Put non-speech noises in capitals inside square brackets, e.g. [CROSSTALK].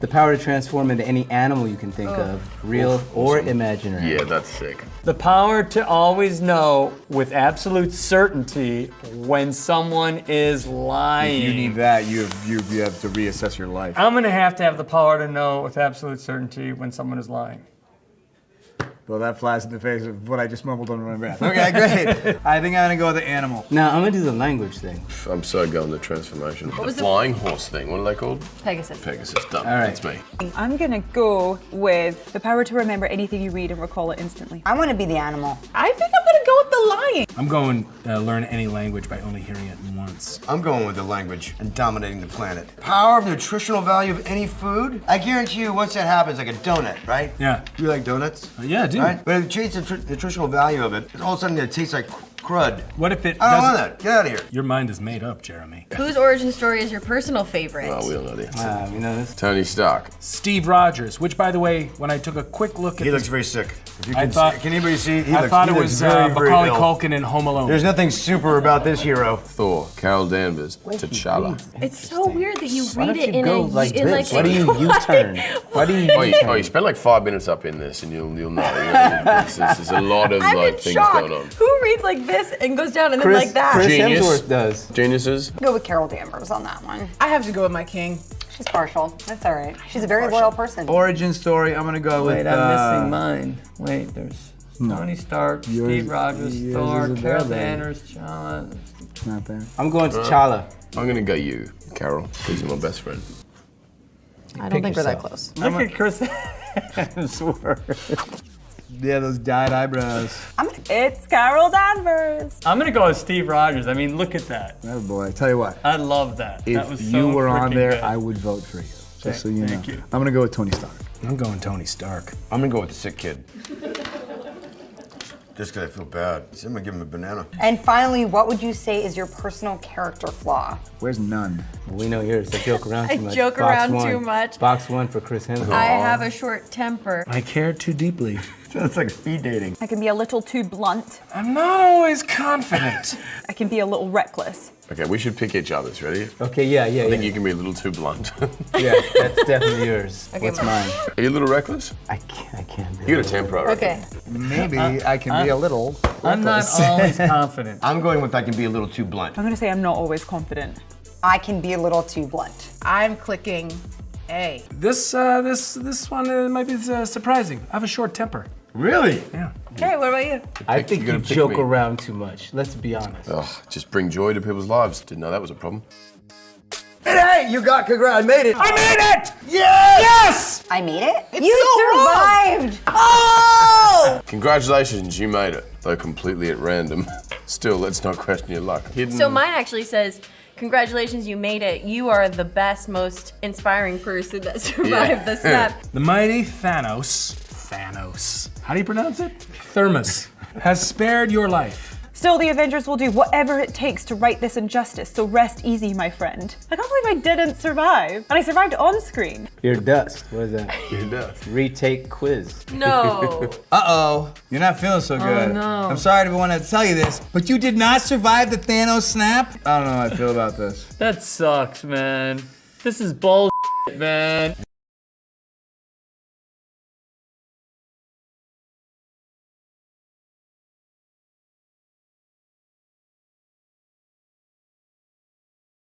The power to transform into any animal you can think oh. of, real or imaginary. Yeah, that's sick. The power to always know with absolute certainty when someone is lying. If You need that. You have, you, you have to reassess your life. I'm gonna have to have the power to know with absolute certainty when someone is lying. Well, that flies in the face of what I just mumbled under my breath. Okay, great. I think I'm gonna go with the animal. Now I'm gonna do the language thing. I'm so going the transformation. the was the- flying horse thing. What are they called? Pegasus. Pegasus. Done. All right. That's me. I'm gonna go with the power to remember anything you read and recall it instantly. I want to be the animal. I think I'm gonna go with the lying. I'm going uh, learn any language by only hearing it once. I'm going with the language and dominating the planet. Power of nutritional value of any food. I guarantee you, once that happens, like a donut, right? Yeah. You like donuts? Uh, yeah, I do. Right? But if you change the tr- nutritional value of it, all of a sudden it tastes like crud. What if it I don't doesn't? want that. Get out of here. Your mind is made up, Jeremy. Whose origin story is your personal favorite? Oh, we all know the answer. Uh, you know this. Tony Stark. Steve Rogers, which, by the way, when I took a quick look at He this, looks very sick. If you I can, thought- see, can anybody see? He I looks, thought he it looks was very, uh, very Macaulay ill. Culkin in Home Alone. There's nothing super about this hero. Thor. Carol Danvers. Wait, T'Challa. It's so weird that you read don't it in go a like in this? like Why do you [LAUGHS] U-turn? Why do you [LAUGHS] Oh, you, U-turn? oh, you spend like five minutes up in this, and you'll you'll know. There's, there's, there's a lot of I'm like things shock. going on. Who reads like this and goes down and then like that? Chris Genius. Hemsworth does. Geniuses. Go with Carol Danvers on that one. I have to go with my king. She's partial. That's all right. She's a very loyal person. Origin story. I'm gonna go with. Wait, I'm uh, missing mine. Wait, there's Tony Stark, Yours- Steve Rogers, yours Thor, Carol. Danvers, Challa. Not there. I'm going to Challa. I'm gonna go you, Carol, because you're my best friend. I don't think we're that yourself. close. Look at Chris [LAUGHS] Hemsworth. Yeah, those dyed eyebrows. It's Carol Danvers. I'm gonna go with Steve Rogers. I mean, look at that. Oh boy, I tell you what. I love that. If that was you so were on there, good. I would vote for you. Just so you know. thank you. I'm gonna go with Tony Stark. I'm going Tony Stark. I'm gonna go with the sick kid. [LAUGHS] Just because I feel bad. So I'm gonna give him a banana. And finally, what would you say is your personal character flaw? Where's none? We know yours. I joke around [LAUGHS] I too much. joke Box around one. too much. Box one for Chris Hemsworth. I have a short temper. I care too deeply. [LAUGHS] Sounds like speed dating. I can be a little too blunt. I'm not always confident. [LAUGHS] I can be a little reckless. Okay, we should pick each other's. Ready? Okay, yeah, yeah, I think yeah. you can be a little too blunt. [LAUGHS] Yeah, that's definitely yours. What's mine. mine? Are you a little reckless? I can't. I can't. do You got it. a temper, I reckon. Okay. Maybe I can be a little. I'm not reckless. always confident. I'm going with I can be a little too blunt. I'm gonna say I'm not always confident. I can be a little too blunt. I'm clicking A. this uh, this this one uh, might be uh, surprising. I have a short temper. Really? Yeah. Okay, what about you? I think you're gonna joke me. around too much. Let's be honest. Ugh, just bring joy to people's lives. Didn't know that was a problem. Hey, you got congrats. I made it. I made it! Yes! Yes! I made it? It's you so survived! Oh! [LAUGHS] Congratulations, you made it. Though completely at random. [LAUGHS] Still, let's not question your luck. Hidden. So mine actually says, "Congratulations, you made it. You are the best, most inspiring person that [LAUGHS] survived the snap." The mighty Thanos, Thanos, how do you pronounce it? Thermos, has spared your life. Still, the Avengers will do whatever it takes to right this injustice, so rest easy, my friend. I can't believe I didn't survive. And I survived on screen. You're dust. What is that? You're deaf. Retake quiz. No. [LAUGHS] Uh oh, you're not feeling so good. Oh, no. I'm sorry to want to tell you this, but you did not survive the Thanos snap. I don't know how I feel about this. That sucks, man. This is bullshit, man.